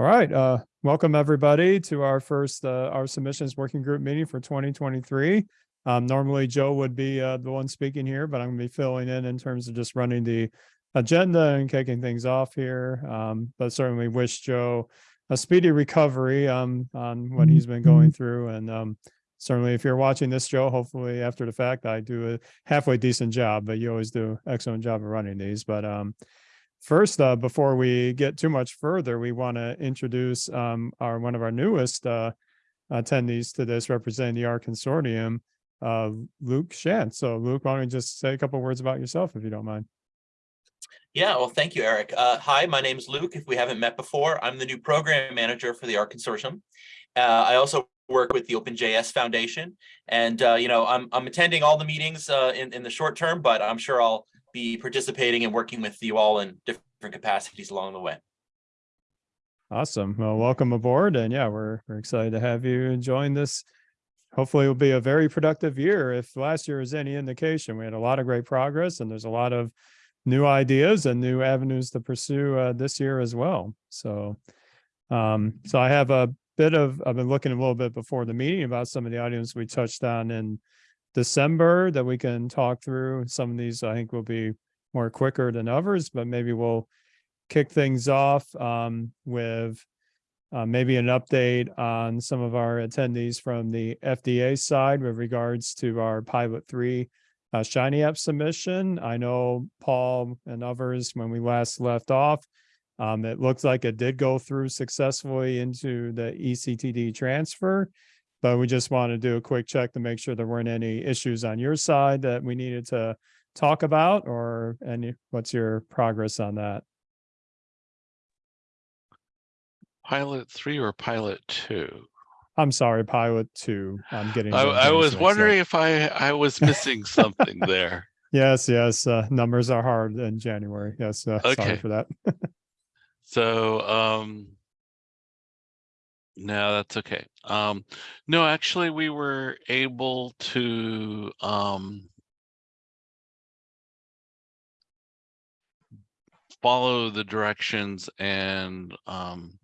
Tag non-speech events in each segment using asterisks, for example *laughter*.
All right, uh, welcome everybody to our first, uh, our submissions working group meeting for twenty twenty-three. Um, normally Joe would be, uh, the one speaking here, but I'm gonna be filling in in terms of just running the agenda and kicking things off here. Um, but certainly wish Joe a speedy recovery, um, on what he's been going through and, um, certainly if you're watching this, Joe, hopefully after the fact, I do a halfway decent job, but you always do excellent job of running these, but, um, First, uh, before we get too much further, we want to introduce um, our one of our newest uh, attendees to this representing the R Consortium, uh, Luke Shan. So Luke, why don't you just say a couple words about yourself, if you don't mind? Yeah, well, thank you, Eric. Uh, hi, my name is Luke. If we haven't met before, I'm the new program manager for the R Consortium. Uh, I also work with the OpenJS Foundation, and uh, you know, I'm I'm attending all the meetings uh, in in the short term, but I'm sure I'll be participating and working with you all in different capacities along the way. Awesome. Well, welcome aboard. And yeah, we're, we're excited to have you join this. Hopefully it'll be a very productive year. If last year is any indication, we had a lot of great progress and there's a lot of new ideas and new avenues to pursue uh, this year as well. So, um, so I have a bit of, I've been looking a little bit before the meeting about some of the items we touched on in December that we can talk through. Some of these I think will be more quicker than others, but maybe we'll kick things off um, with uh, maybe an update on some of our attendees from the FDA side with regards to our pilot three uh, Shiny app submission. I know Paul and others, when we last left off, um, it looks like it did go through successfully into the ECTD transfer but we just want to do a quick check to make sure there weren't any issues on your side that we needed to talk about or any, what's your progress on that? Pilot three or pilot two? I'm sorry, pilot two. I'm *sighs* getting. I, I was up. wondering if I, I was missing *laughs* something there. Yes, yes, uh, numbers are hard in January. Yes, uh, sorry for that. *laughs* So, um, no, that's okay. Um, no, actually, we were able to, um, follow the directions and, um,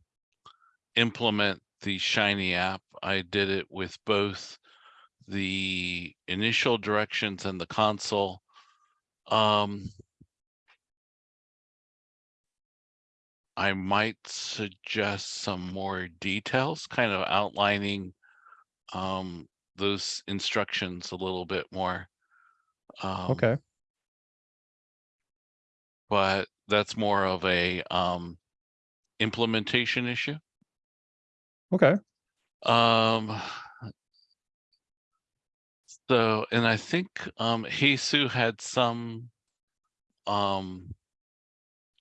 implement the Shiny app. I did it with both the initial directions and the console. Um, I might suggest some more details, kind of outlining um, those instructions a little bit more. Um, Okay, But that's more of a um, implementation issue. okay, Um, so, and I think um, Hesu had some um,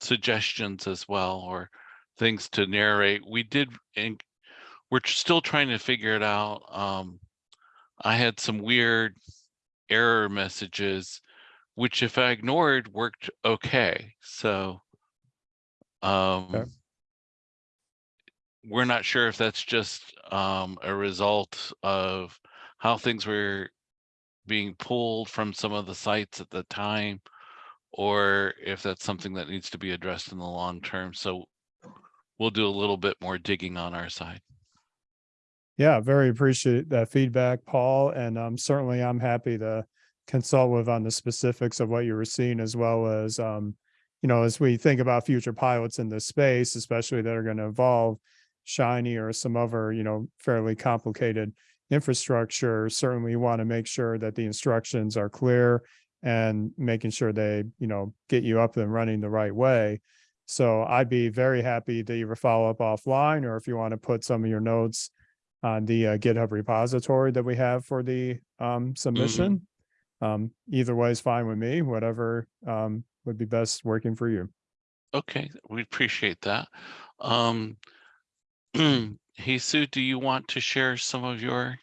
suggestions as well, or things to narrate. We did, and we're still trying to figure it out. Um, I had some weird error messages, which if I ignored worked okay. So, um, we're not sure if that's just um, a result of how things were being pulled from some of the sites at the time, or if that's something that needs to be addressed in the long term. So we'll do a little bit more digging on our side. yeah, very appreciate that feedback, Paul, and um, certainly I'm happy to consult with on the specifics of what you were seeing as well as um, you know, as we think about future pilots in this space, especially that are going to involve Shiny or some other, you know, fairly complicated infrastructure, certainly want to make sure that the instructions are clear and making sure they, you know, get you up and running the right way. So I'd be very happy to either follow up offline or if you want to put some of your notes on the uh, GitHub repository that we have for the um, submission. Um, either way is fine with me, whatever um, would be best working for you. Okay, we appreciate that. Um, *clears throat* Hesu, do you want to share some of your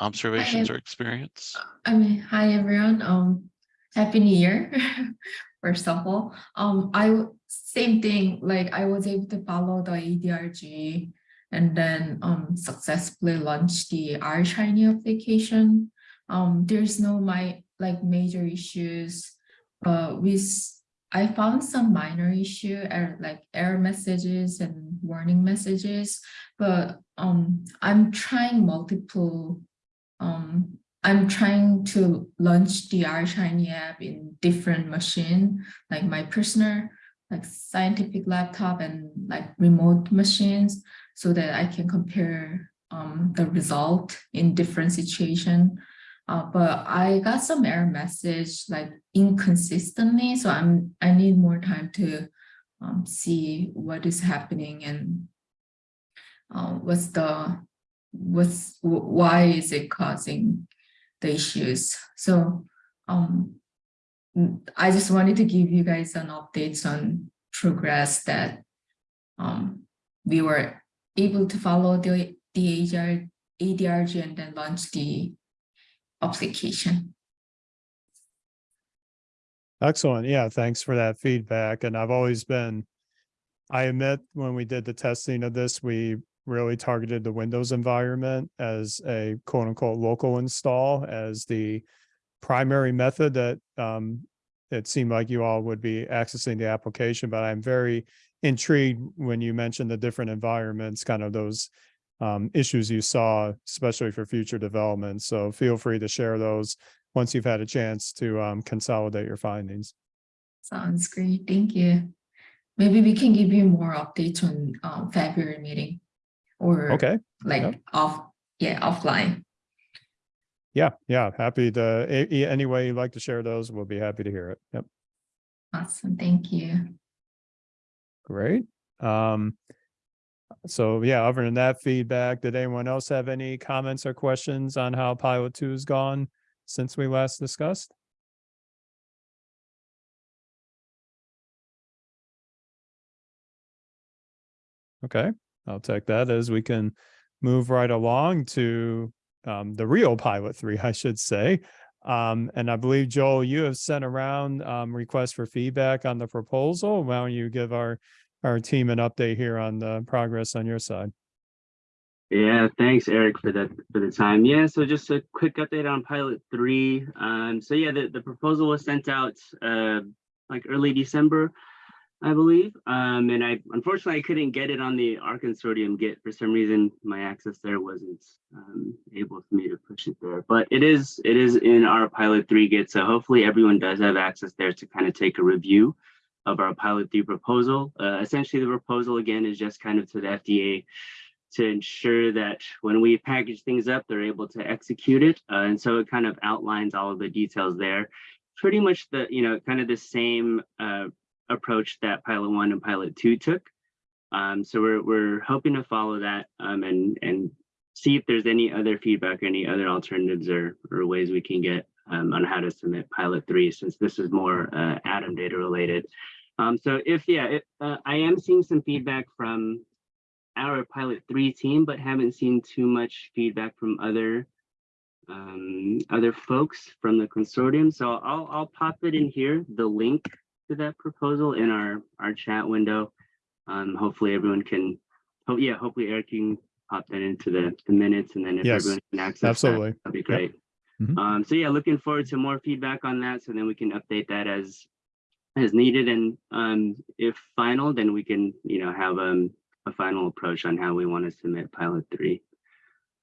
observations or experience? I mean, hi everyone. Um, happy New Year. *laughs* First of all, um, I same thing. Like I was able to follow the ADRG and then um successfully launch the R Shiny application. Um, there's no my like major issues. Uh, with I found some minor issue er, like error messages and warning messages, but um I'm trying multiple um I'm trying to launch the R Shiny app in different machine, like my personal like scientific laptop and like remote machines so that I can compare um the result in different situation. Uh, but I got some error message like inconsistently, so I'm I need more time to um, see what is happening and uh, what's the what's why is it causing the issues. So um, I just wanted to give you guys an update on progress that um, we were able to follow the the ADR, ADRG and then launch the application. Excellent. Yeah, thanks for that feedback. And I've always been, I admit, when we did the testing of this, we really targeted the Windows environment as a quote unquote local install as the primary method that um, it seemed like you all would be accessing the application, but I'm very intrigued when you mentioned the different environments, kind of those um, issues you saw, especially for future development. So feel free to share those once you've had a chance to um, consolidate your findings. Sounds great. Thank you. Maybe we can give you more updates on um, February meeting or Okay. like yep. off, yeah, offline. Yeah, yeah. Happy to, any way you'd like to share those, we'll be happy to hear it. Yep. Awesome. Thank you. Great. Um, so yeah, other than that feedback, did anyone else have any comments or questions on how pilot two has gone since we last discussed? Okay, I'll take that as we can move right along to um, the real pilot three, *laughs* I should say. Um, and I believe Joel, you have sent around um, requests for feedback on the proposal. Why don't you give our our team an update here on the progress on your side? Yeah, thanks, Eric, for that for the time. Yeah, so just a quick update on pilot three. Um, so yeah, the, the proposal was sent out uh like early December, I believe. Um, and I unfortunately I couldn't get it on the R consortium Git for some reason. My access there wasn't um, able for me to push it there, but it is it is in our pilot three Git. So hopefully everyone does have access there to kind of take a review of our pilot three proposal. Uh, essentially, the proposal again is just kind of to the FDA to ensure that when we package things up, they're able to execute it. Uh, and so it kind of outlines all of the details there. Pretty much the, you know, kind of the same uh, approach that pilot one and pilot two took. Um, so we're, we're hoping to follow that um, and, and see if there's any other feedback, any other alternatives or, or ways we can get um, on how to submit pilot three, since this is more uh, ADaM data related. Um, so if, yeah, uh, I am seeing some feedback from our pilot three team, but haven't seen too much feedback from other um, other folks from the consortium. So I'll I'll pop it in here, the link to that proposal in our our chat window. Um, hopefully everyone can. Oh yeah, hopefully Eric can pop that into the the minutes, and then if Yes, everyone can access that, absolutely. that'd be great. Mhm. Um, so yeah, looking forward to more feedback on that, so then we can update that as as needed, and um, if final, then we can you know have um a final approach on how we want to submit pilot three.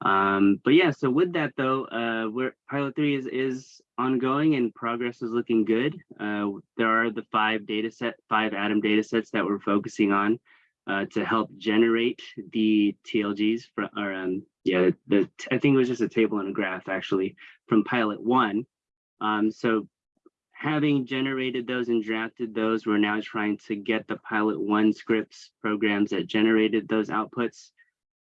Um, but yeah, so with that though, uh, we're pilot three is is ongoing and progress is looking good. Uh, there are the five data set, five ADaM data sets that we're focusing on uh, to help generate the TLGs from, or um, yeah, the I think it was just a table and a graph actually from pilot one. Um, so having generated those and drafted those, we're now trying to get the pilot one scripts programs that generated those outputs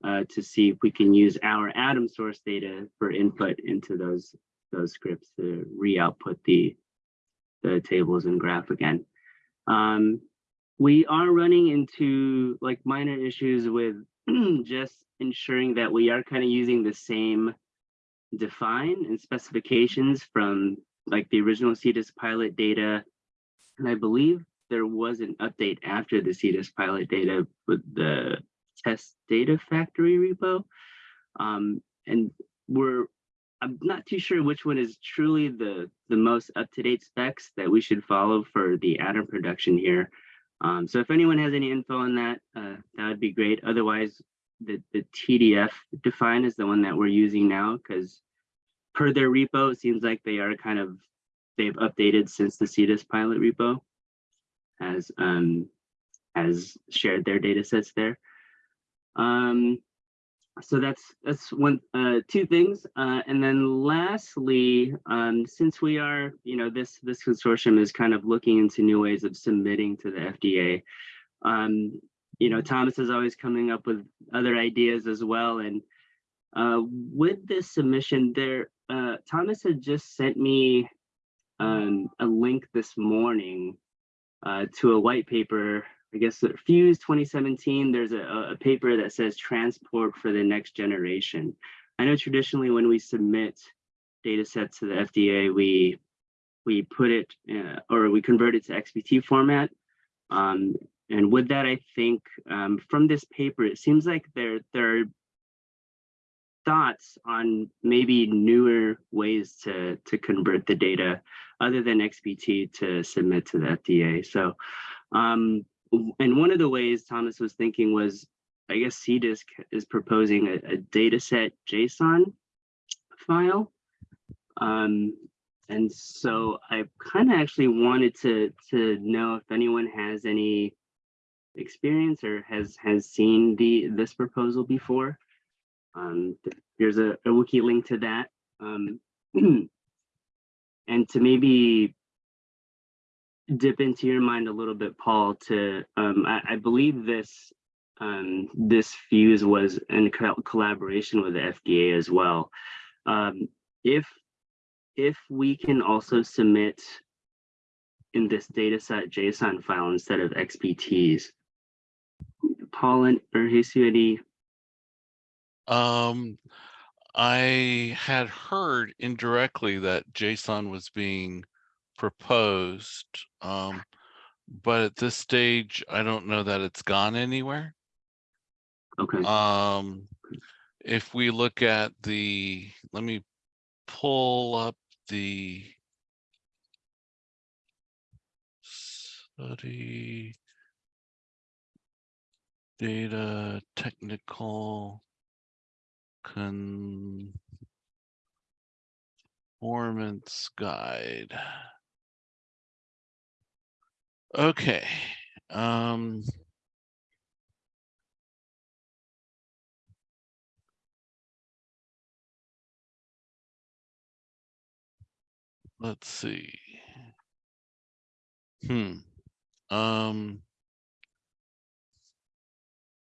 uh, to see if we can use our ADaM source data for input into those those scripts to re-output the the tables and graph again. Um, we are running into like minor issues with *clears throat* just ensuring that we are kind of using the same define and specifications from like the original CDISC pilot data. And I believe there was an update after the CDISC pilot data with the test data factory repo. Um, and we're I'm not too sure which one is truly the the most up to date specs that we should follow for the ADaM production here. Um, so if anyone has any info on that, uh, that would be great. Otherwise, the the TDF define is the one that we're using now because per their repo, it seems like they are kind of they've updated since the CDISC pilot repo has um has shared their data sets there. Um, so that's that's one uh two things. Uh and then lastly um since we are you know this this consortium is kind of looking into new ways of submitting to the fda um you know thomas is always coming up with other ideas as well. And uh with this submission there uh thomas had just sent me um a link this morning uh to a white paper I guess PHUSE 2017, there's a, a paper that says transport for the next generation. I know traditionally when we submit data sets to the FDA, we we put it uh, or we convert it to XPT format. Um, and with that, I think um, from this paper, it seems like there, there are thoughts on maybe newer ways to, to convert the data other than XPT to submit to the FDA. So um, and one of the ways Thomas was thinking was, I guess CDISC is proposing a, a data set JSON file. Um, and so I kind of actually wanted to to know if anyone has any experience or has has seen the this proposal before. Um, there's a, a wiki link to that. Um, *clears throat* and to maybe dip into your mind a little bit, Paul, to um, I, I, believe this um, this PHUSE was in co collaboration with the FDA as well. Um, if if we can also submit in this dataset JSON file instead of XPTs, Paul and or any? Um, I had heard indirectly that JSON was being proposed. Um, but at this stage, I don't know that it's gone anywhere. Okay. Um, if we look at the, let me pull up the study data technical conformance guide. Okay. Um, let's see. Hmm. Um,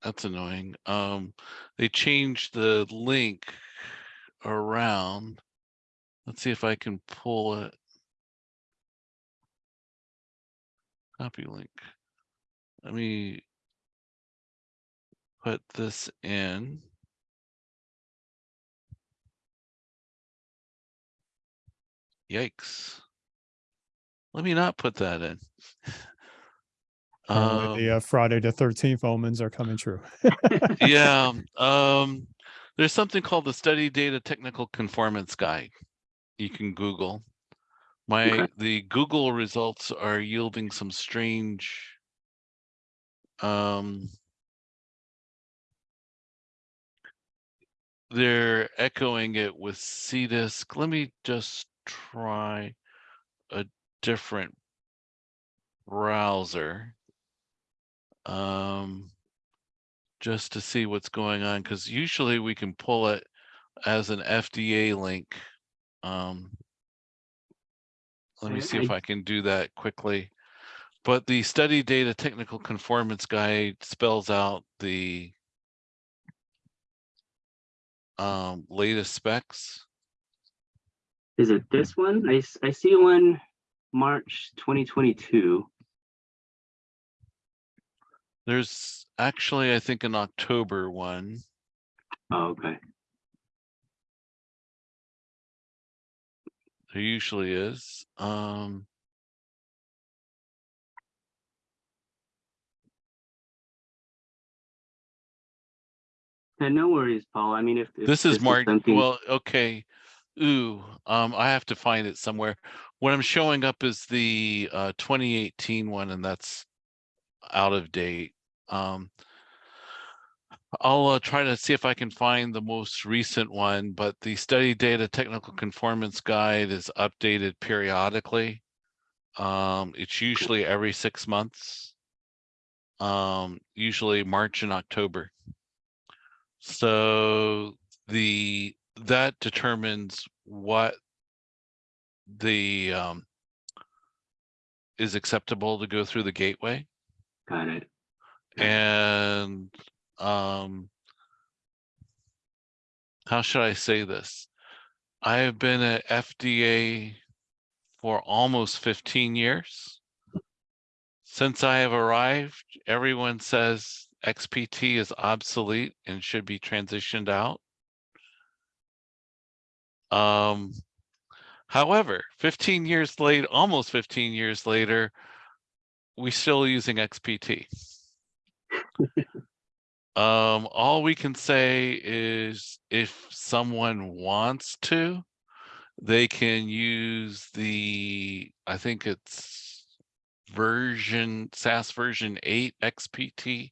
that's annoying. Um, they changed the link around. Let's see if I can pull it. Copy link. Let me put this in. Yikes. Let me not put that in. *laughs* Apparently the Um, uh, Friday the thirteenth omens are coming true. *laughs* yeah, *laughs* um, there's something called the Study Data Technical Conformance Guide. You can Google. My, Okay. the Google results are yielding some strange um they're echoing it with CDISC. Let me just try a different browser. Um, just to see what's going on, because usually we can pull it as an FDA link. Um, let me see if I- I can do that quickly. But the study data technical conformance guide spells out the um, latest specs. Is it this one? I, I see one March 2022. There's actually, I think, an October one. Oh, okay. There usually is. Um, Yeah, no worries, Paul. I mean, if, if this is Mark, something- Well, okay. Ooh, um, I have to find it somewhere. What I'm showing up is the uh 2018 one and that's out of date. Um. I'll uh, try to see if I can find the most recent one, but the study data technical conformance guide is updated periodically. Um, it's usually every six months. Um, usually March and October. So the, that determines what the, um, is acceptable to go through the gateway Got it. and, um, how should I say this? I have been at FDA for almost fifteen years. Since I have arrived, everyone says XPT is obsolete and should be transitioned out. Um, however, fifteen years late, almost fifteen years later, we're still using XPT. *laughs* Um, all we can say is if someone wants to, they can use the, I think it's version, SAS version eight XPT.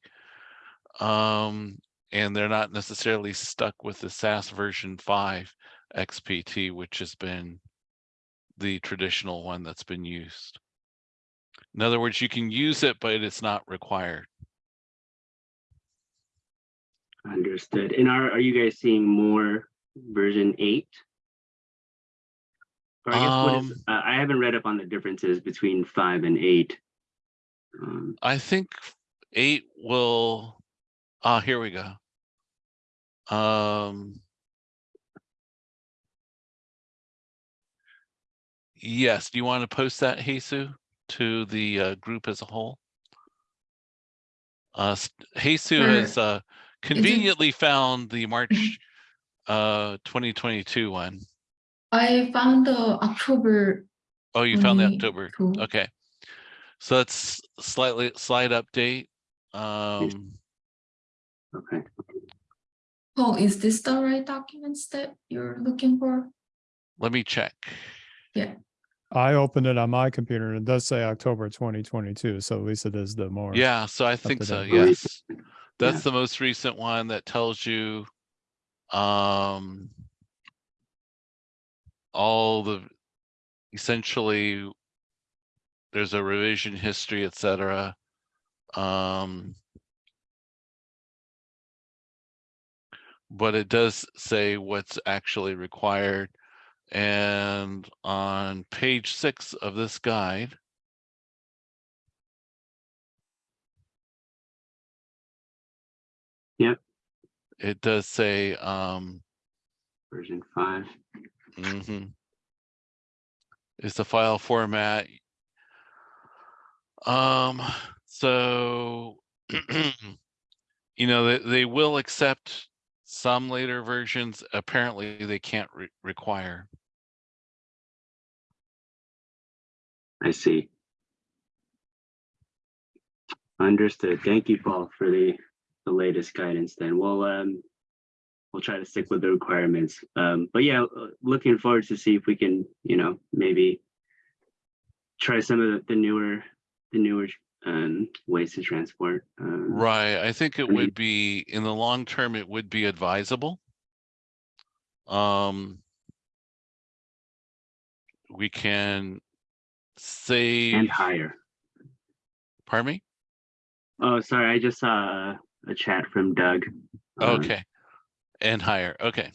Um, and they're not necessarily stuck with the SAS version five XPT, which has been the traditional one that's been used. In other words, you can use it, but it's not required. Understood. And are, are you guys seeing more version eight? Or I guess what is, Um, uh, I haven't read up on the differences between five and eight. Um, I think eight will, ah, here we go. Um. Yes, do you want to post that, Jesus, to the uh, group as a whole? Uh, s- Jesus Sure. has uh conveniently found the March uh twenty twenty-two one. I found the October Oh, you found the October, okay. So that's slightly, slight update. Um, okay. Oh, is this the right documents that you're looking for? let me check. Yeah. I opened it on my computer and it does say October twenty twenty-two, so at least it is the more. Yeah, so I think so, yes. That's the most recent one that tells you um all the essentially there's a revision history, etc. Um but it does say what's actually required. And on page six of this guide, Yep. it does say, um, Version five. hmm Is the file format. Um, so, *clears throat* you know, they, they will accept some later versions. Apparently, they can't re- require. I see. Understood. Thank you, Paul, for the, the latest guidance then. We'll, um, we'll try to stick with the requirements. Um, but yeah, uh, looking forward to see if we can, you know, maybe try some of the, the newer, the newer, um, ways to transport. Um, Right, I think it would be, in the long term, it would be advisable. Um. We can say, And higher. pardon me? Oh, sorry, I just saw a- chat from Doug. Uh, Okay. And higher, okay.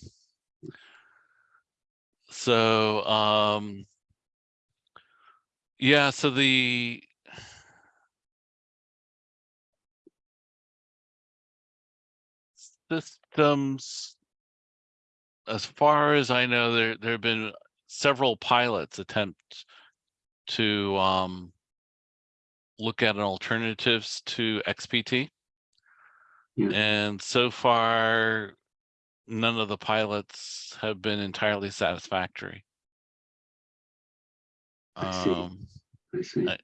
So, um. Yeah, so the. Systems. As far as I know, there, there have been several pilots attempt to, um. Look at alternatives to XPT. Yeah. And so far, none of the pilots have been entirely satisfactory. I see. Um, I see. I-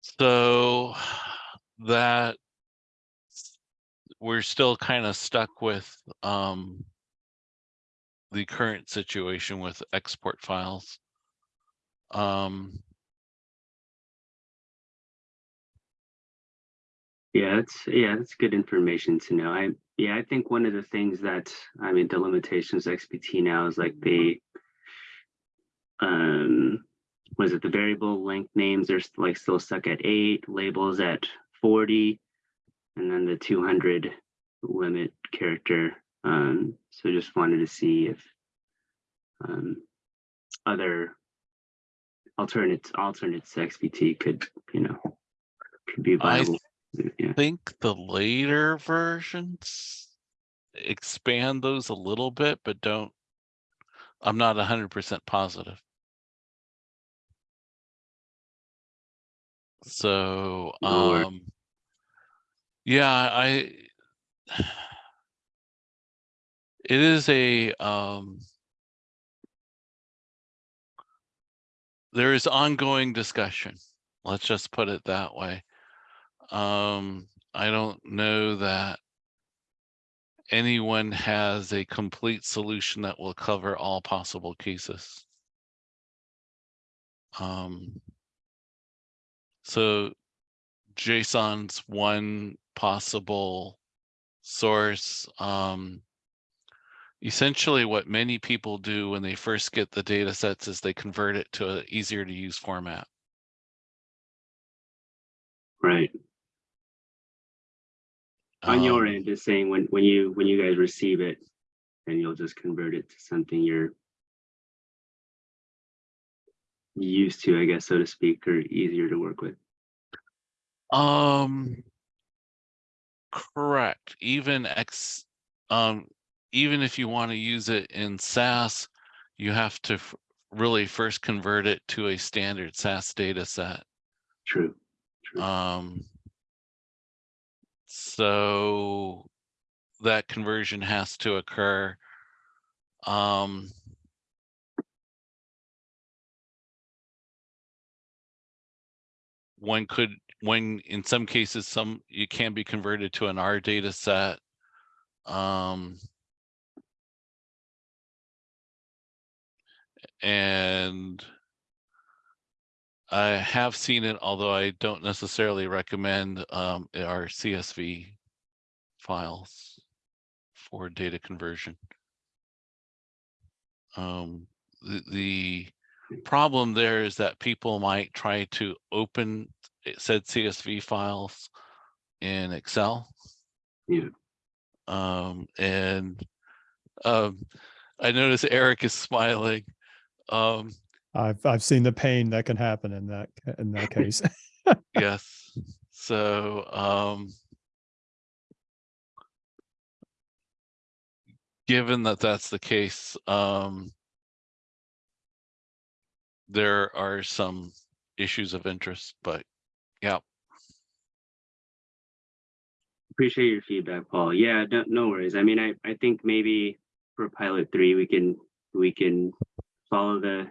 so that we're still kind of stuck with, um, the current situation with export files. Um, Yeah, that's yeah, that's good information to know. I yeah, I think one of the things that I mean the limitations of XPT now is like the um was it the variable length names are like still stuck at eight, labels at 40, and then the 200 limit character. Um, so just wanted to see if um other alternates alternates to XPT could, you know, could be viable. Yeah. think the later versions expand those a little bit, but don't. I'm not hundred percent positive. So, um. Yeah, I. It is a, um. There is ongoing discussion. Let's just put it that way. Um, I don't know that anyone has a complete solution that will cover all possible cases. Um, so JSON's one possible source. Um, essentially what many people do when they first get the data sets is they convert it to an easier to use format. Right. On your Um, end, just saying when, when you, when you guys receive it, then you'll just convert it to something you're used to, I guess, so to speak, or easier to work with. Um, correct. Even X, um, even if you want to use it in SAS, you have to really first convert it to a standard SAS data set. True. True. Um, so that conversion has to occur. Um, one could, when in some cases, some, it can be converted to an R data set. Um, and I have seen it, although I don't necessarily recommend um, our CSV files for data conversion. Um, the, the problem there is that people might try to open said CSV files in Excel. Yeah. Um, and um, I notice Eric is smiling. I've, I've seen the pain that can happen in that, in that case. *laughs* yes. So, um, given that that's the case, um, there are some issues of interest, but yeah, Appreciate your feedback, Paul. Yeah, no, no worries. I mean, I, I think maybe for pilot three, we can, we can follow the,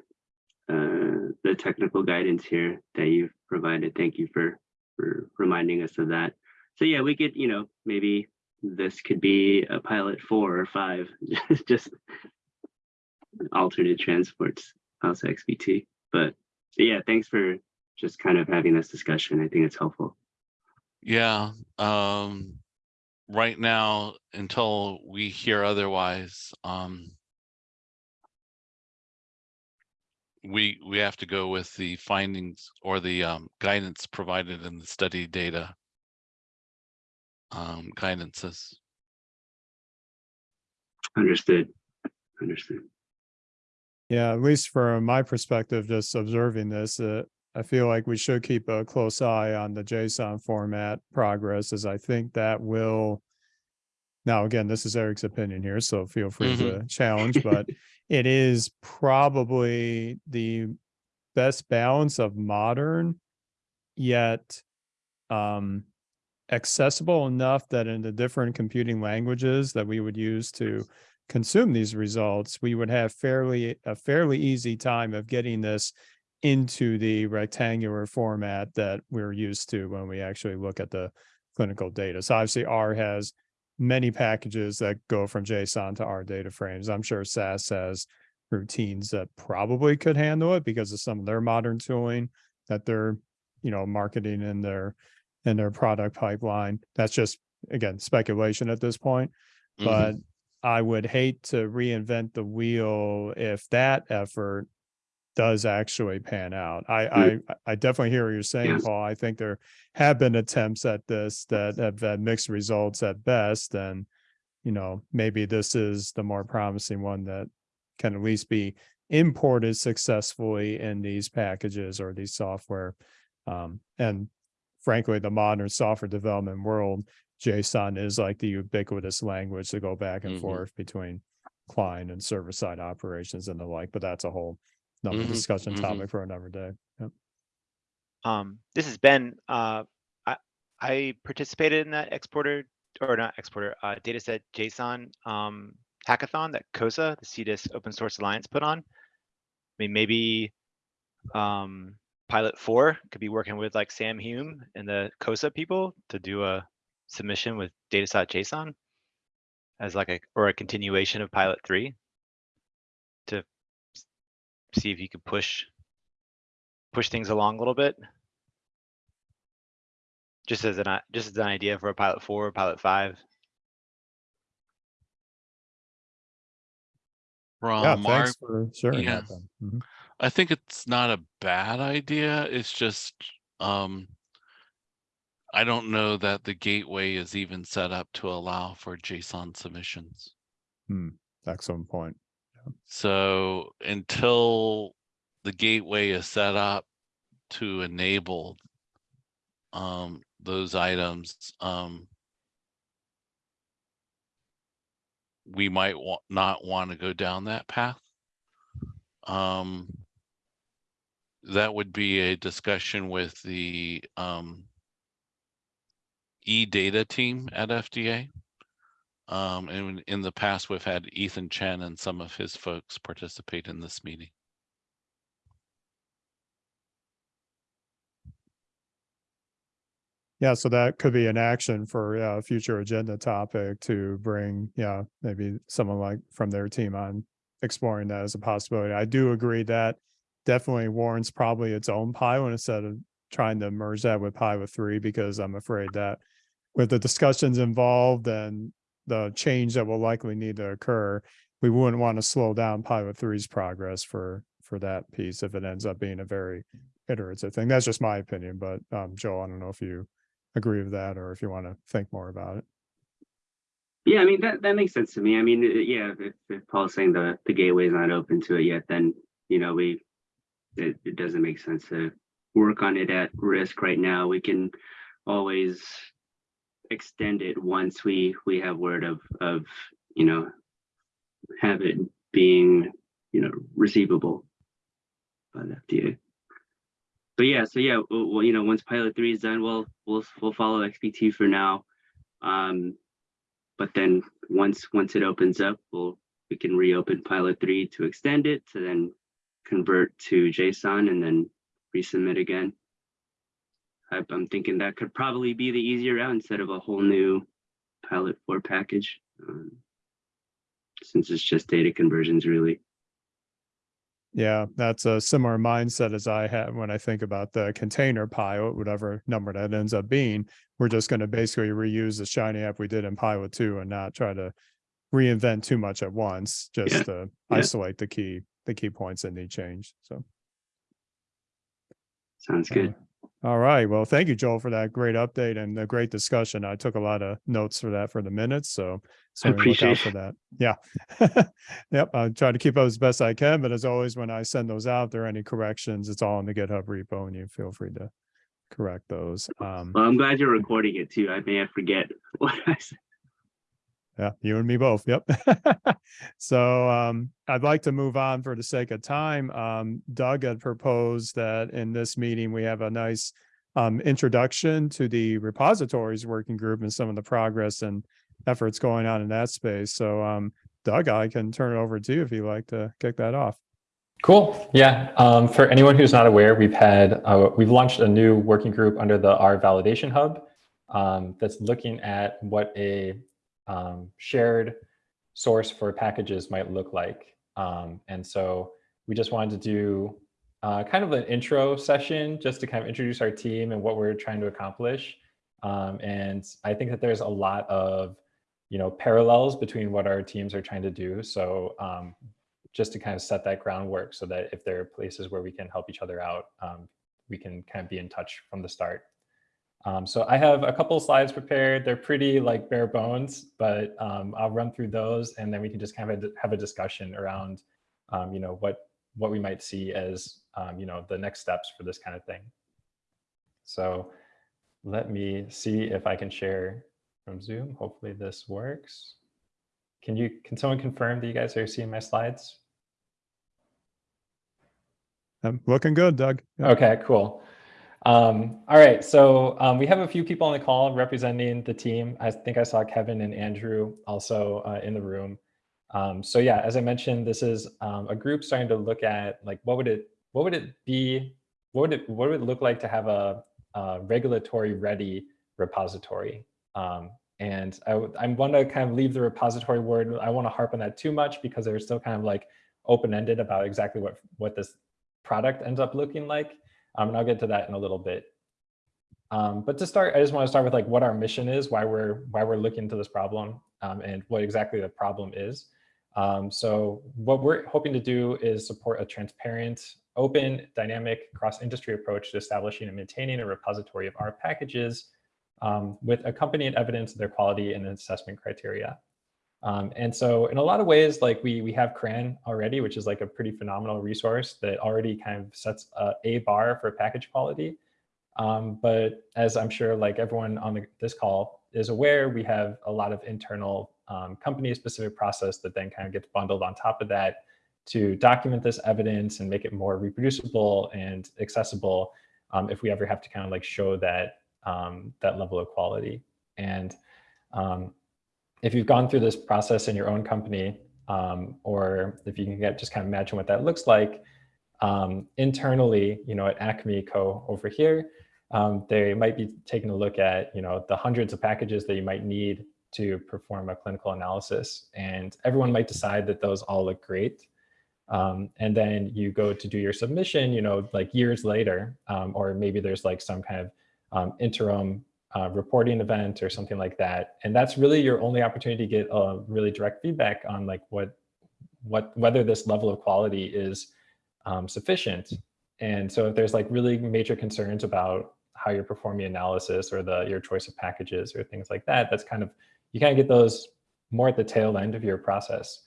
uh, the technical guidance here that you've provided. Thank you for, for reminding us of that. So yeah, we could, you know, maybe this could be a pilot four or five, *laughs* just alternate transports, house XPT. But yeah, thanks for just kind of having this discussion. I think it's helpful. yeah. Um, right now, until we hear otherwise, um, we, we have to go with the findings or the, um, guidance provided in the study data. Um, guidances. Understood. Understood. Yeah, at least from my perspective, just observing this, uh, I feel like we should keep a close eye on the JSON format progress as I think that will. Now, again, this is Eric's opinion here, so feel free to challenge, but *laughs* it is probably the best balance of modern yet um accessible enough that in the different computing languages that we would use to consume these results, we would have fairly, a fairly easy time of getting this into the rectangular format that we're used to when we actually look at the clinical data. So obviously R has many packages that go from JSON to our data frames. I'm sure SAS has routines that probably could handle it because of some of their modern tooling that they're, you know, marketing in their in their product pipeline. That's just again speculation at this point. Mhm. But I would hate to reinvent the wheel if that effort does actually pan out. I I I definitely hear what you're saying, Yes. Paul. I think there have been attempts at this that have had mixed results at best. And, you know, maybe this is the more promising one that can at least be imported successfully in these packages or these software. Um, and frankly, the modern software development world, JSON is like the ubiquitous language to go back and Mhm. forth between client and server side operations and the like, but that's a whole another Mhm, discussion mhm. topic for another day. Yep. Um, this has been, Uh, I, I participated in that exporter or not exporter, uh, dataset JSON, um, hackathon that COSA, the CDISC Open Source Alliance put on. I mean, maybe, um, pilot four could be working with like Sam Hume and the COSA people to do a submission with dataset JSON as like a, or a continuation of pilot three to s- see if you could push push things along a little bit. Just as an, just as an idea for a pilot four, pilot five. Yeah, From our thanks for sharing yeah. that. Ben. Mhm. I think it's not a bad idea. It's just, um, I don't know that the gateway is even set up to allow for JSON submissions. Hmm, excellent point. So until the gateway is set up to enable um, those items, um, we might wa- not want to go down that path. Um, that would be a discussion with the um, e-data team at FDA. Um, and in the past, we've had Ethan Chen and some of his folks participate in this meeting. Yeah, so that could be an action for a future agenda topic to bring, yeah, maybe someone like from their team on exploring that as a possibility. I do agree that definitely warrants probably its own pilot instead of trying to merge that with pilot three, because I'm afraid that with the discussions involved and the change that will likely need to occur, we wouldn't want to slow down pilot three's progress for for that piece if it ends up being a very iterative thing. That's just my opinion, but um, Joel, I don't know if you agree with that or if you want to think more about it. Yeah, I mean, that, that makes sense to me. I mean, uh, yeah, if, if Paul's saying the, the gateway is not open to it yet, then, you know, we, it, it doesn't make sense to work on it at risk right now. We can always extend it once we, we have word of, of, you know, have it being, you know, receivable by the FDA. But yeah, so yeah, well, you know, once pilot three is done, we'll, we'll, we'll follow XPT for now. Um, but then once once it opens up we'll we can reopen pilot three to extend it to then convert to json and then resubmit again i'm thinking that could probably be the easier route instead of a whole new pilot four package um, since it's just data conversions really Yeah, that's a similar mindset as I have when I think about the container pilot, whatever number that ends up being. We're just going to basically reuse the Shiny app we did in pilot two and not try to reinvent too much at once, just Yeah, to yeah. isolate the key, the key points that need change. So. sounds good Uh, All right. Well, thank you, Joel, for that great update and the great discussion. I took a lot of notes for that for the minutes, so look out appreciate for that. Yeah. *laughs* Yep, I'll try to keep up as best I can, but as always, when I send those out, if there are any corrections, it's all in the GitHub repo and you feel free to correct those. Um, well i'm glad you're recording it too i may forget *laughs* what i said Yeah, you and me both. Yep. *laughs* so um, I'd like to move on for the sake of time. Um, Doug had proposed that in this meeting we have a nice um, introduction to the repositories working group and some of the progress and efforts going on in that space. So um, Doug, I can turn it over to you if you'd like to kick that off. Cool. Yeah. Um, for anyone who's not aware, we've had uh, we've launched a new working group under the R Validation Hub um, that's looking at what a um, shared source for packages might look like. Um, and so we just wanted to do uh, kind of an intro session just to kind of introduce our team and what we're trying to accomplish. Um, and I think that there's a lot of, you know, parallels between what our teams are trying to do. So um, just to kind of set that groundwork so that if there are places where we can help each other out, um, we can kind of be in touch from the start. Um, so I have a couple slides prepared. They're pretty like bare bones, but um, I'll run through those and then we can just kind of have a discussion around, um, you know, what what we might see as, um, you know, the next steps for this kind of thing. So let me see if I can share from Zoom. Hopefully this works. Can you, can someone confirm that you guys are seeing my slides? I'm looking good, Doug. Yeah. Okay, cool. Um, all right, so um, we have a few people on the call representing the team. I think I saw Kevin and Andrew also uh, in the room. Um, so yeah, as I mentioned, this is um, a group starting to look at like what would it what would it be what would it what would it look like to have a, a regulatory ready repository. Um, and I, I want to kind of leave the repository word. I want to harp on that too much because they're still kind of like open-ended about exactly what what this product ends up looking like. Um, and I'll get to that in a little bit. Um, but to start, I just want to start with like what R mission is, why we're why we're looking into this problem, um, and what exactly the problem is. Um, so what we're hoping to do is support a transparent, open, dynamic, cross-industry approach to establishing and maintaining a repository of our packages um, with accompanying evidence of their quality and assessment criteria. Um, and so in a lot of ways, like we, we have CRAN already, which is like a pretty phenomenal resource that already kind of sets a, a bar for package quality. Um, but as I'm sure like everyone on the, this call is aware, we have a lot of internal um, company-specific process that then kind of gets bundled on top of that to document this evidence and make it more reproducible and accessible um, if we ever have to kind of like show that um, that level of quality. And um, if you've gone through this process in your own company, um, or if you can get just kind of imagine what that looks like, um, internally, you know, at Acme Co over here, um, they might be taking a look at, you know, the hundreds of packages that you might need to perform a clinical analysis. And everyone might decide that those all look great. Um, and then you go to do your submission, you know, like years later, um, or maybe there's like some kind of um, interim uh, reporting event or something like that. And that's really your only opportunity to get a really direct feedback on like what, what whether this level of quality is um, sufficient. And so if there's like really major concerns about how you're performing analysis or the your choice of packages or things like that, that's kind of, you kind of get those more at the tail end of your process.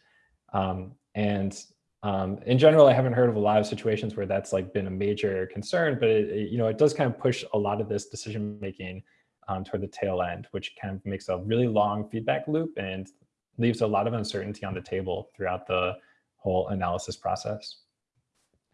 Um, and um, in general, I haven't heard of a lot of situations where that's like been a major concern, but it, it, you know, it does kind of push a lot of this decision making um, toward the tail end, which kind of makes a really long feedback loop and leaves a lot of uncertainty on the table throughout the whole analysis process.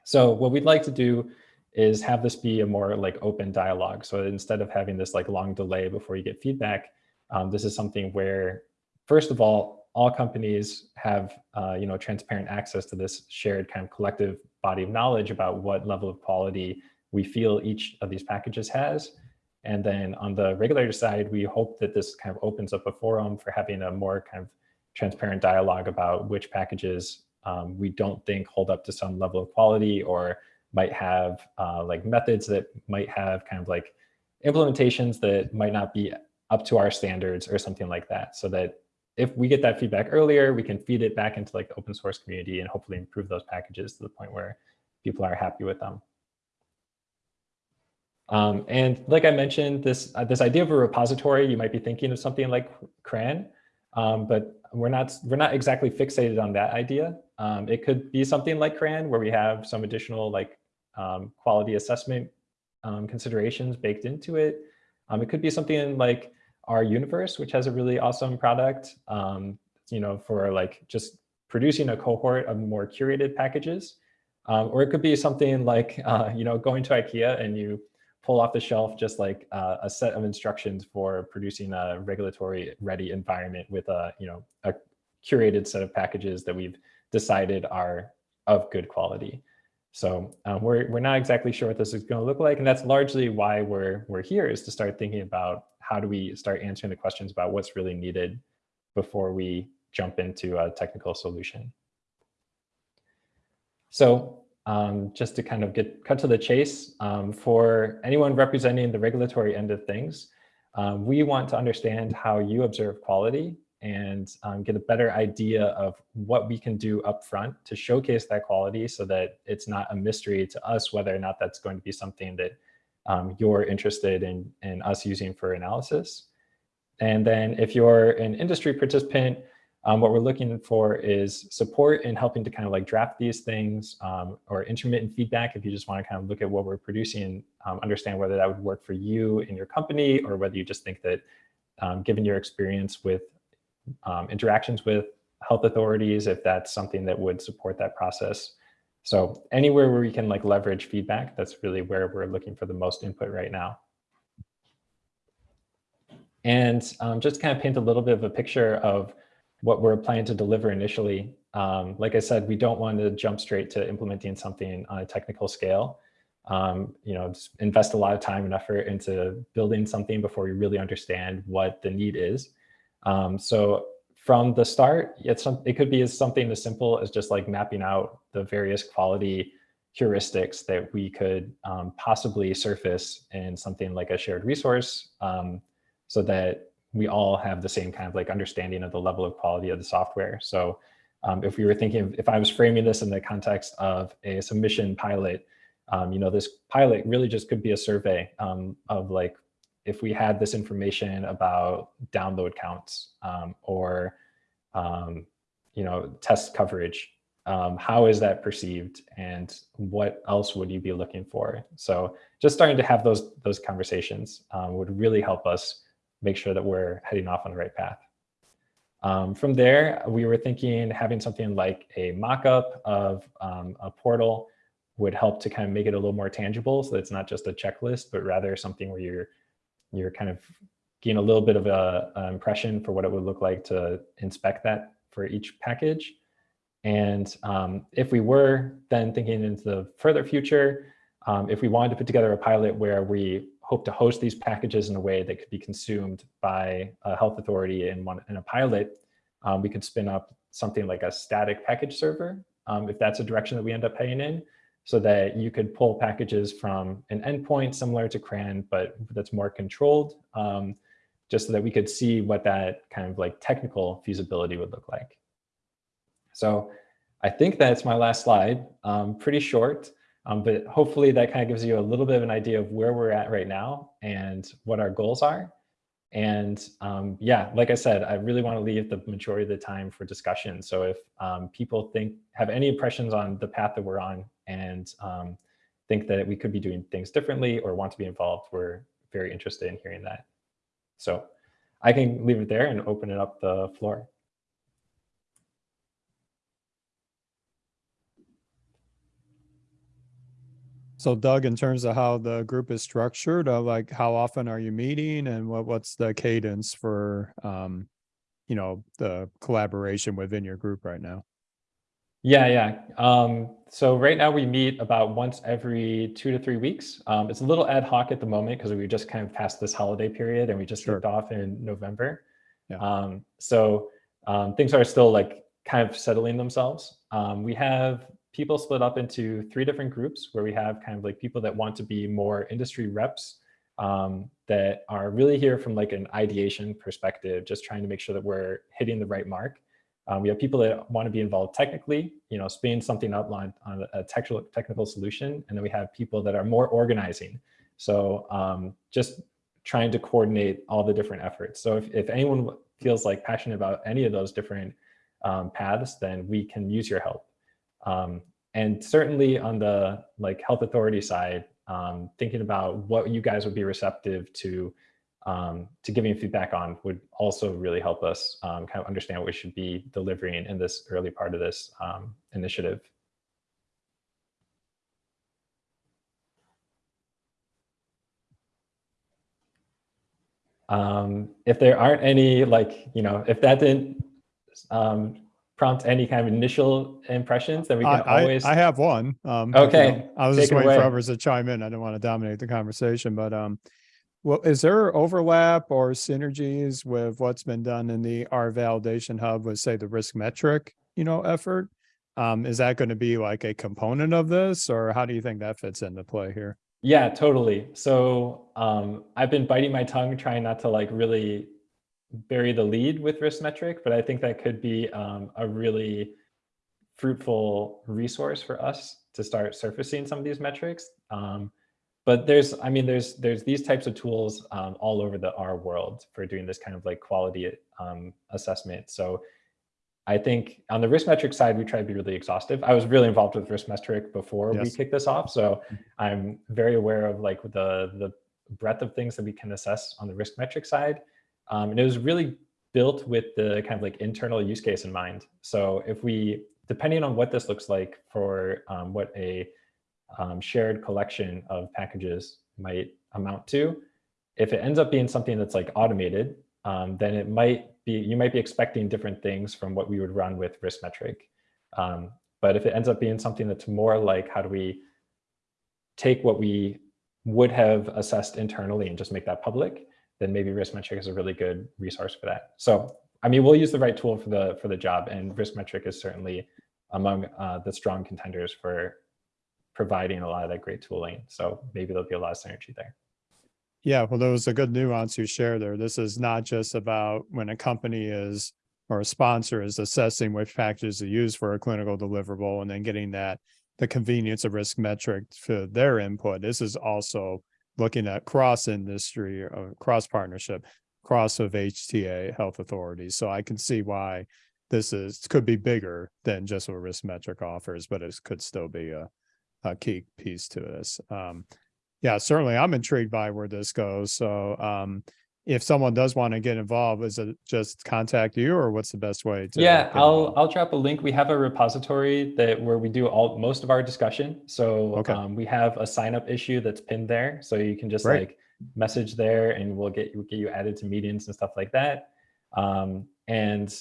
So what we'd like to do is have this be a more like open dialogue. So instead of having this like long delay before you get feedback, um, this is something where, first of all, all companies have uh, you know transparent access to this shared kind of collective body of knowledge about what level of quality we feel each of these packages has. And then on the regulator side, we hope that this kind of opens up a forum for having a more kind of transparent dialogue about which packages um, we don't think hold up to some level of quality or might have uh, like methods that might have kind of like implementations that might not be up to our standards or something like that. So that if we get that feedback earlier, we can feed it back into like the open source community and hopefully improve those packages to the point where people are happy with them. Um, and like I mentioned, this uh, this idea of a repository, you might be thinking of something like CRAN, um, but we're not we're not exactly fixated on that idea. Um, it could be something like CRAN, where we have some additional like um, quality assessment um, considerations baked into it. Um, it could be something like R-universe, which has a really awesome product, you know, for like just producing a cohort of more curated packages. or it could be something like, uh, you know, going to IKEA and you pull off the shelf just like uh, a set of instructions for producing a regulatory ready environment with a, you know, a curated set of packages that we've decided are of good quality. So um, we're, we're not exactly sure what this is going to look like. And that's largely why we're, we're here is to start thinking about how do we start answering the questions about what's really needed before we jump into a technical solution. So um, just to kind of get cut to the chase, um, for anyone representing the regulatory end of things, um, we want to understand how you observe quality and um, get a better idea of what we can do upfront to showcase that quality so that it's not a mystery to us whether or not that's going to be something that um, you're interested in, in us using for analysis. And then if you're an industry participant, um, what we're looking for is support in helping to kind of like draft these things um, or intermittent feedback if you just want to kind of look at what we're producing and um, understand whether that would work for you in your company or whether you just think that um, given your experience with um, interactions with health authorities, if that's something that would support that process. So anywhere where we can like leverage feedback, that's really where we're looking for the most input right now. And um, just kind of paint a little bit of a picture of what we're planning to deliver initially. Um, like I said, we don't want to jump straight to implementing something on a technical scale. Um, you know, invest a lot of time and effort into building something before we really understand what the need is. Um, so from the start, it's it could be as something as simple as just like mapping out the various quality heuristics that we could um, possibly surface in something like a shared resource um, so that we all have the same kind of like understanding of the level of quality of the software. So um, if we were thinking, if I was framing this in the context of a submission pilot, um, you know, this pilot really just could be a survey um, of like, if we had this information about download counts um, or, um, you know, test coverage, um, how is that perceived and what else would you be looking for? So just starting to have those, those conversations would really help us make sure that we're heading off on the right path. Um, from there, we were thinking having something like a mock-up of um, a portal would help to kind of make it a little more tangible so it's not just a checklist, but rather something where you're, you're kind of getting a little bit of a, a impression for what it would look like to inspect that for each package. And um, if we were then thinking into the further future, um, if we wanted to put together a pilot where we hope to host these packages in a way that could be consumed by a health authority in, one, in a pilot, um, we could spin up something like a static package server, um, if that's a direction that we end up heading in, so that you could pull packages from an endpoint similar to CRAN, but that's more controlled, um, just so that we could see what that kind of like technical feasibility would look like. So I think that's my last slide, um, pretty short. Um, but hopefully that kind of gives you a little bit of an idea of where we're at right now and what our goals are. And um, yeah, like I said, I really want to leave the majority of the time for discussion. So if um, people think have any impressions on the path that we're on and um, think that we could be doing things differently or want to be involved, we're very interested in hearing that. So I can leave it there and open it up the floor. So Doug, in terms of how the group is structured, uh, like how often are you meeting and what, what's the cadence for, um, you know, the collaboration within your group right now? Yeah, yeah. Um, so right now we meet about once every two to three weeks. Um, it's a little ad hoc at the moment because we just kind of passed this holiday period and we just Sure. kicked off in November. Yeah. Um, so um, things are still like kind of settling themselves. Um, we have people split up into three different groups where we have kind of like people that want to be more industry reps um, that are really here from like an ideation perspective, just trying to make sure that we're hitting the right mark. Um, we have people that want to be involved technically, you know, spin something up on, on a technical technical solution, and then we have people that are more organizing. So um, just trying to coordinate all the different efforts. So if, if anyone feels like passionate about any of those different um, paths, then we can use your help. Um, and certainly on the like health authority side, um, thinking about what you guys would be receptive to um, to giving feedback on would also really help us um, kind of understand what we should be delivering in this early part of this um, initiative. Um, if there aren't any, like, you know, if that didn't um, prompt any kind of initial impressions, then we can I- always. I have one. um, if you Okay, I was take just it waiting for others to chime in. I didn't want to dominate the conversation, but um, Well, is there overlap or synergies with what's been done in the R validation hub with, say, the riskmetric, you know, effort? Um, is that going to be like a component of this, or how do you think that fits into play here? Yeah, totally. So um, I've been biting my tongue, trying not to like really bury the lead with riskmetric, but I think that could be um, a really fruitful resource for us to start surfacing some of these metrics. Um, but there's, I mean, there's there's these types of tools um, all over the R world for doing this kind of like quality um, assessment. So I think on the riskmetric side, we try to be really exhaustive. I was really involved with riskmetric before we kicked this off, so I'm very aware of like the the breadth of things that we can assess on the riskmetric side. Um, and it was really built with the kind of like internal use case in mind. So if we, depending on what this looks like for um, what a um, shared collection of packages might amount to, if it ends up being something that's like automated, um, then it might be, you might be expecting different things from what we would run with riskmetric. Um, but if it ends up being something that's more like, how do we take what we would have assessed internally and just make that public, then maybe riskmetric is a really good resource for that. So, I mean, we'll use the right tool for the for the job, and riskmetric is certainly among uh, the strong contenders for providing a lot of that great tooling. So maybe there'll be a lot of synergy there. Yeah, well, there was a good nuance you shared there. This is not just about when a company is or a sponsor is assessing which packages to use for a clinical deliverable and then getting that the convenience of riskmetric for their input. This is also looking at cross industry or cross partnership, cross of HTA health authorities. So I can see why this is could be bigger than just what riskmetric offers, but it could still be a, a key piece to this. Um, yeah, certainly I'm intrigued by where this goes. So um, if someone does want to get involved, is it just contact you or what's the best way to? yeah, I'll? I'll drop a link. We have a repository that where we do all most of our discussion. So Okay. um, we have a sign up issue that's pinned there, so you can just Great. like message there, and we'll get you get you added to meetings and stuff like that. Um, and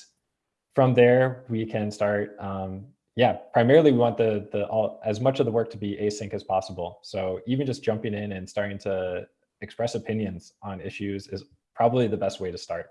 from there, we can start. Um, yeah, primarily we want the the all as much of the work to be async as possible. So even just jumping in and starting to express opinions on issues is probably the best way to start.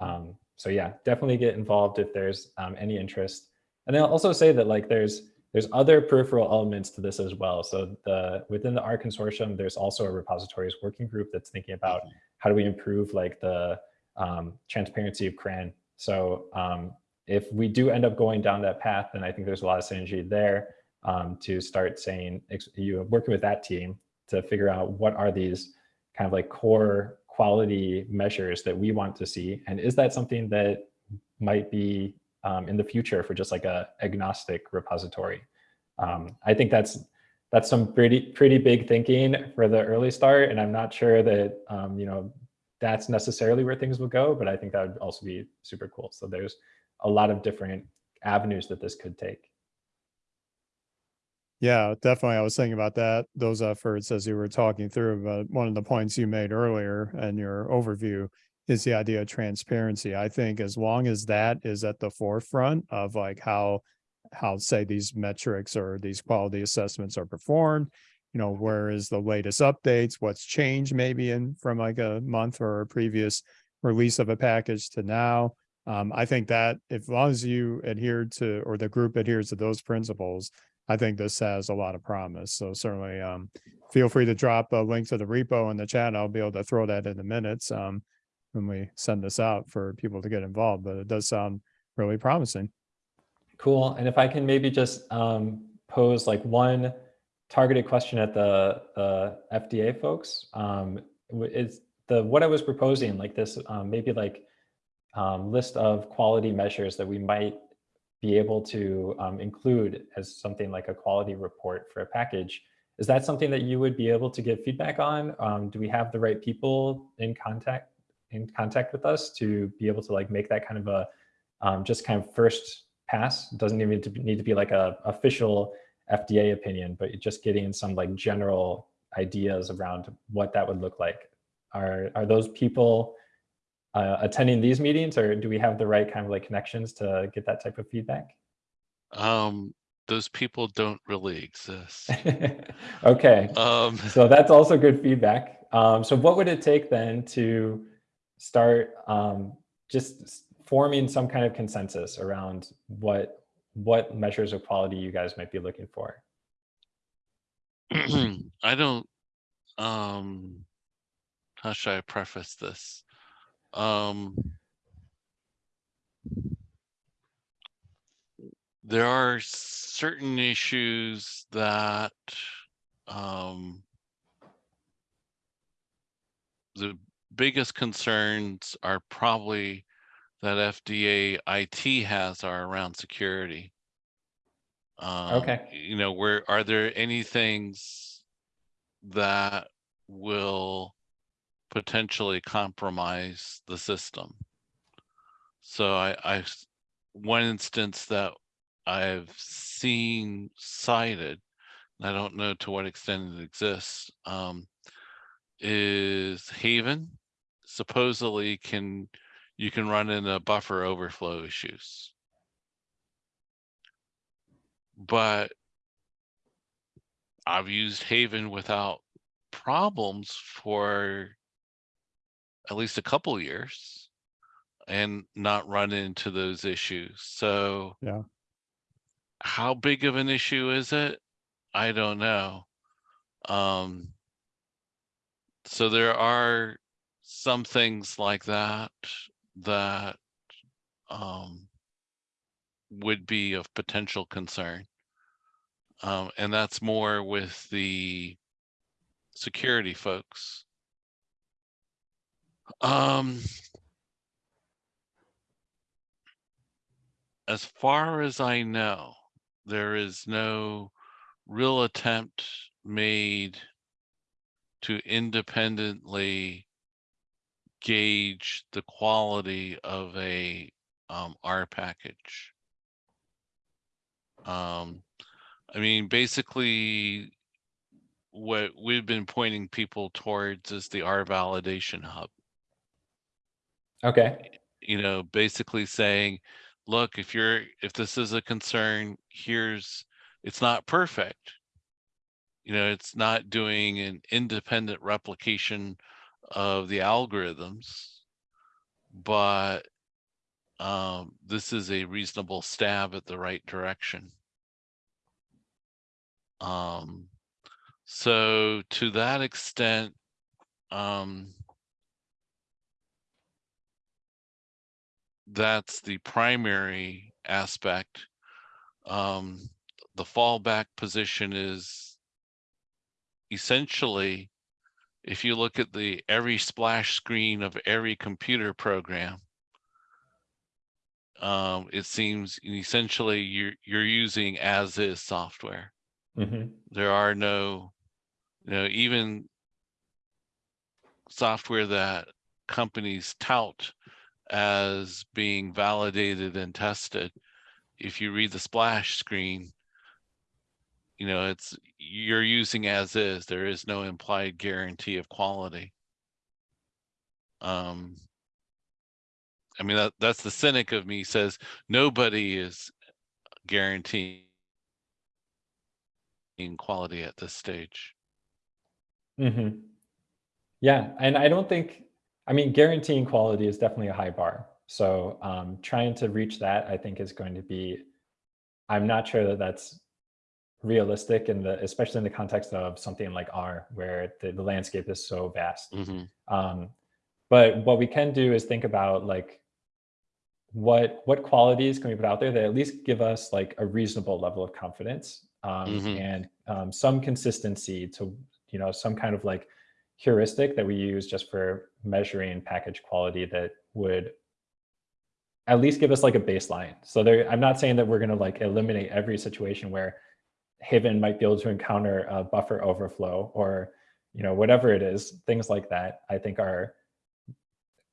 Um, so yeah, definitely get involved if there's um, any interest. And I'll also say that like there's there's other peripheral elements to this as well. So the within the R consortium, there's also a repositories working group that's thinking about how do we improve like the um, transparency of CRAN. So um, if we do end up going down that path, then I think there's a lot of synergy there um, to start saying you working with that team to figure out what are these kind of like core quality measures that we want to see, and is that something that might be um, in the future for just like a agnostic repository? Um, I think that's that's some pretty pretty big thinking for the early start, and I'm not sure that um, you know that's necessarily where things will go, but I think that would also be super cool. So there's a lot of different avenues that this could take. Yeah, definitely. I was thinking about that, those efforts as you were talking through, but one of the points you made earlier in your overview is the idea of transparency. I think as long as that is at the forefront of like how, how say these metrics or these quality assessments are performed, you know, where is the latest updates, what's changed maybe in from like a month or a previous release of a package to now. Um, I think that if as long as you adhere to, or the group adheres to those principles, I think this has a lot of promise. So certainly, um, feel free to drop a link to the repo in the chat. I'll be able to throw that in the minutes, um, when we send this out for people to get involved, but it does sound really promising. Cool. And if I can maybe just um, pose like one targeted question at the, the FDA folks, um, is the what I was proposing, like this, um, maybe like um, list of quality measures that we might be able to um, include as something like a quality report for a package. Is that something that you would be able to give feedback on? Um, do we have the right people in contact in contact with us to be able to like make that kind of a um, just kind of first pass? It doesn't even need to be, need to be like a official FDA opinion, but just getting some like general ideas around what that would look like. Are are those people uh, attending these meetings, or do we have the right kind of like connections to get that type of feedback? Um, those people don't really exist. *laughs* okay, Um, *laughs* so that's also good feedback. Um, so what would it take then to start um, just forming some kind of consensus around what what measures of quality you guys might be looking for? *clears throat* I don't, um, how should I preface this? Um, there are certain issues that, um, the biggest concerns are probably that FDA IT has are around security. Um, Okay. You know, where, are there any things that will potentially compromise the system? So I one instance that I've seen cited, and I don't know to what extent it exists, um, is Haven supposedly can, you can run into buffer overflow issues. But I've used Haven without problems for at least a couple years and not run into those issues. So Yeah. how big of an issue is it? I don't know. Um, so there are some things like that that um, would be of potential concern. Um, and that's more with the security folks. Um, as far as I know, there is no real attempt made to independently gauge the quality of a um, R package. Um, I mean, basically, what we've been pointing people towards is the R validation hub. Okay. you know, basically saying, look, if you're, if this is a concern, here's, it's not perfect. You know, it's not doing an independent replication of the algorithms, but um, this is a reasonable stab at the right direction. Um, so to that extent, um, that's the primary aspect. Um, the fallback position is essentially, if you look at the every splash screen of every computer program, um, it seems essentially you're you're using as is software. hmm There are no, you know, even software that companies tout as being validated and tested. If you read the splash screen, you know, it's, you're using as is, there is no implied guarantee of quality. Um, I mean, that, that's the cynic of me says, nobody is guaranteeing quality at this stage. Mm -hmm. Yeah, and I don't think, I mean, guaranteeing quality is definitely a high bar. So um, trying to reach that, I think, is going to be. I'm not sure that that's realistic in the, especially in the context of something like R, where the, the landscape is so vast. Mhm. Um, but what we can do is think about like what what qualities can we put out there that at least give us like a reasonable level of confidence um, Mhm. and um, some consistency to you know some kind of like heuristic that we use just for measuring package quality that would at least give us like a baseline. So there, I'm not saying that we're going to like eliminate every situation where Haven might be able to encounter a buffer overflow or you know whatever it is. Things like that I think are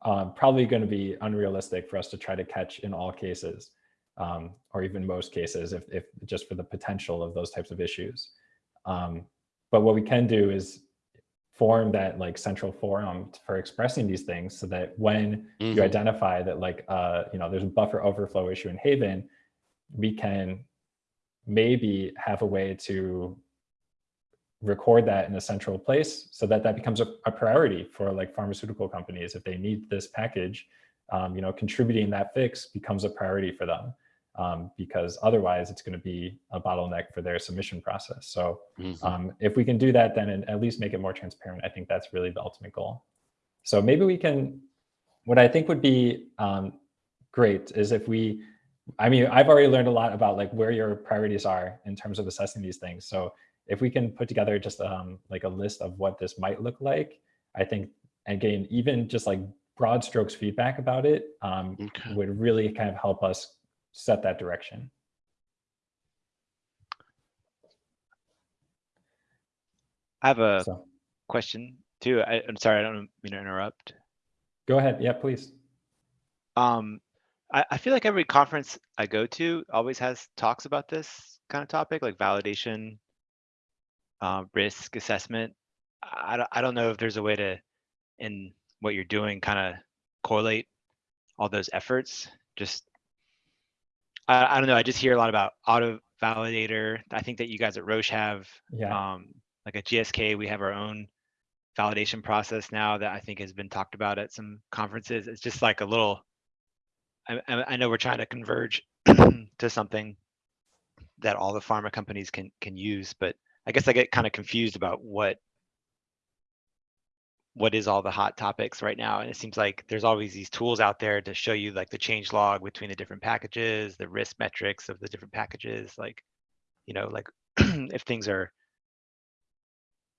um, probably going to be unrealistic for us to try to catch in all cases, um, or even most cases, if, if just for the potential of those types of issues. Um, but what we can do is form that like central forum for expressing these things so that when you Mhm. identify that like uh you know there's a buffer overflow issue in haven we can maybe have a way to record that in a central place so that that becomes a, a priority for like pharmaceutical companies if they need this package um, you know contributing that fix becomes a priority for them um, because otherwise it's going to be a bottleneck for their submission process so Mhm. um, if we can do that then and at least make it more transparent i think that's really the ultimate goal so maybe we can what i think would be um, great is if we i mean i've already learned a lot about like where your priorities are in terms of assessing these things so if we can put together just um, like a list of what this might look like i think again even just like broad strokes feedback about it um, Okay. would really kind of help us set that direction I have a so question too. I, I'm sorry, I don't mean to interrupt. go ahead yeah please Um, I, I feel like every conference I go to always has talks about this kind of topic, like validation, uh, risk assessment. I, I don't, I don't know if there's a way to, in what you're doing, kind of correlate all those efforts. Just, I, I don't know. I just hear a lot about auto validator. I think that you guys at Roche have, yeah um, like at GSK, we have our own validation process now that I think has been talked about at some conferences. It's just like a little, I I know we're trying to converge *clears throat* to something that all the pharma companies can, can use, but I guess I get kind of confused about what what is all the hot topics right now. And it seems like there's always these tools out there to show you like the change log between the different packages, the risk metrics of the different packages, like, you know, like *clears throat* if things are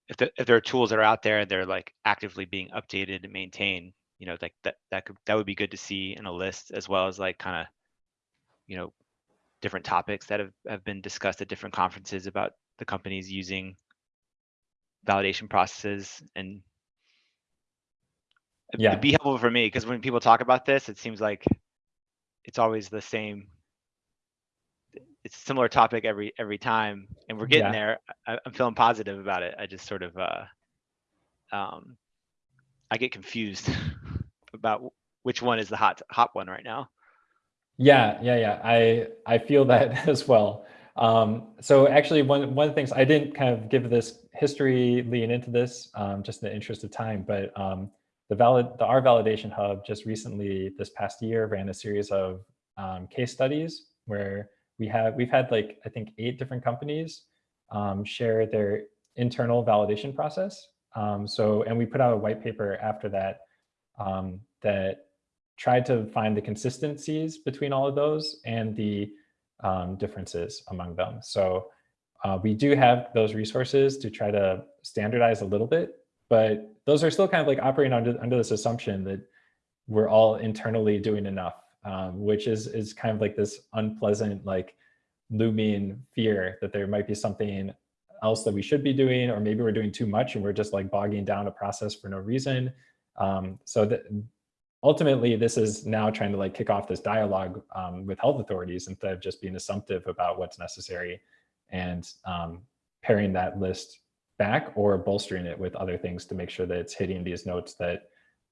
if the, if there are tools that are out there and they're like actively being updated and maintained, you know, like that that could that would be good to see in a list as well as like kind of, you know, different topics that have, have been discussed at different conferences about the companies using validation processes and Yeah. be helpful for me because when people talk about this, it seems like it's always the same. It's a similar topic every every time, and we're getting Yeah. there. I, I'm feeling positive about it. I just sort of, uh, um, I get confused *laughs* about which one is the hot hot one right now. Yeah, yeah, yeah. I I feel that *laughs* as well. Um, so actually, one one of the things I didn't kind of give this history lean into this, um, just in the interest of time, but um, the valid the R validation hub just recently this past year ran a series of um, case studies where we have we've had like I think eight different companies um, share their internal validation process. Um, so and we put out a white paper after that um, that tried to find the consistencies between all of those and the um, differences among them. So uh, we do have those resources to try to standardize a little bit, but those are still kind of like operating under, under this assumption that we're all internally doing enough, um, which is, is kind of like this unpleasant, like looming fear that there might be something else that we should be doing, or maybe we're doing too much and we're just like bogging down a process for no reason. Um, so that ultimately this is now trying to like kick off this dialogue um, with health authorities instead of just being assumptive about what's necessary and um, paring that list back or bolstering it with other things to make sure that it's hitting these notes that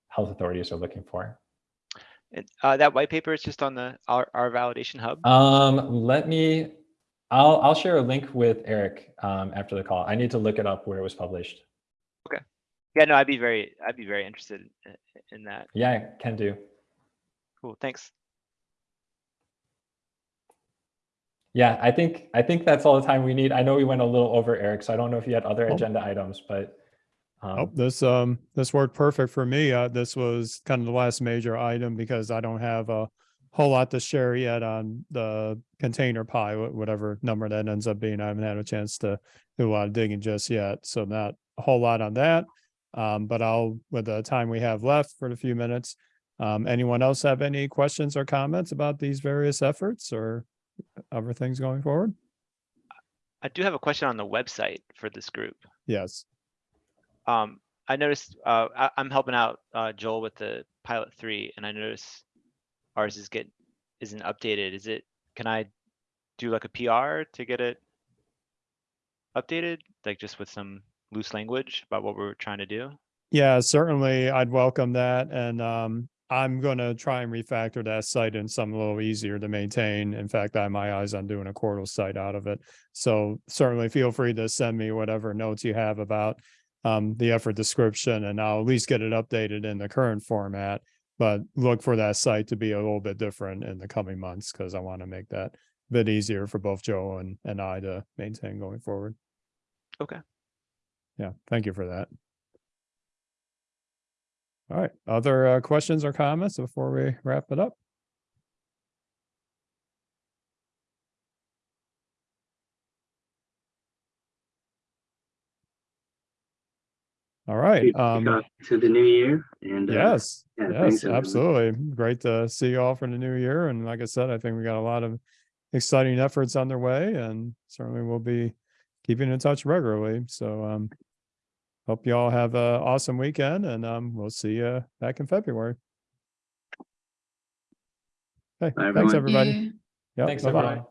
health authorities are looking for. And uh, that white paper is just on the R, R validation hub. Um, let me, I'll, I'll share a link with Eric um, after the call. I need to look it up where it was published. Okay. Yeah, no, I'd be very I'd be very interested in, in that. Yeah, I can do. Cool, thanks. Yeah, I think, I think that's all the time we need. I know we went a little over Eric, so I don't know if you had other Oh. agenda items, but Oh, um, this, um, this worked perfect for me. Uh, this was kind of the last major item because I don't have a whole lot to share yet on the container pie, whatever number that ends up being. I haven't had a chance to do a lot of digging just yet. So not a whole lot on that. Um, but I'll, with the time we have left for the few minutes, um, anyone else have any questions or comments about these various efforts or other things going forward? I do have a question on the website for this group. Yes. Um, I noticed, uh, I, I'm helping out, uh, Joel with the pilot three and I notice ours is get, isn't updated. Is it, can I do like a PR to get it updated? Like just with some loose language about what we're trying to do? Yeah, certainly I'd welcome that. And um, I'm gonna try and refactor that site in something a little easier to maintain. In fact, I have my eyes on doing a Quarto site out of it. So certainly feel free to send me whatever notes you have about um, the effort description and I'll at least get it updated in the current format. But look for that site to be a little bit different in the coming months because I want to make that a bit easier for both Joe and, and I to maintain going forward. Okay. Yeah, thank you for that. All right, other uh, questions or comments before we wrap it up? All right, um, To the new year and. uh, yes, yeah, yes, absolutely. Great to see you all for the new year. And like I said, I think we got a lot of exciting efforts underway and certainly we'll be keeping in touch regularly. So, um, hope you all have an awesome weekend and, um, we'll see you back in February. Okay, Bye, thanks, everybody. Yeah. Yep, Thanks, bye-bye. everyone.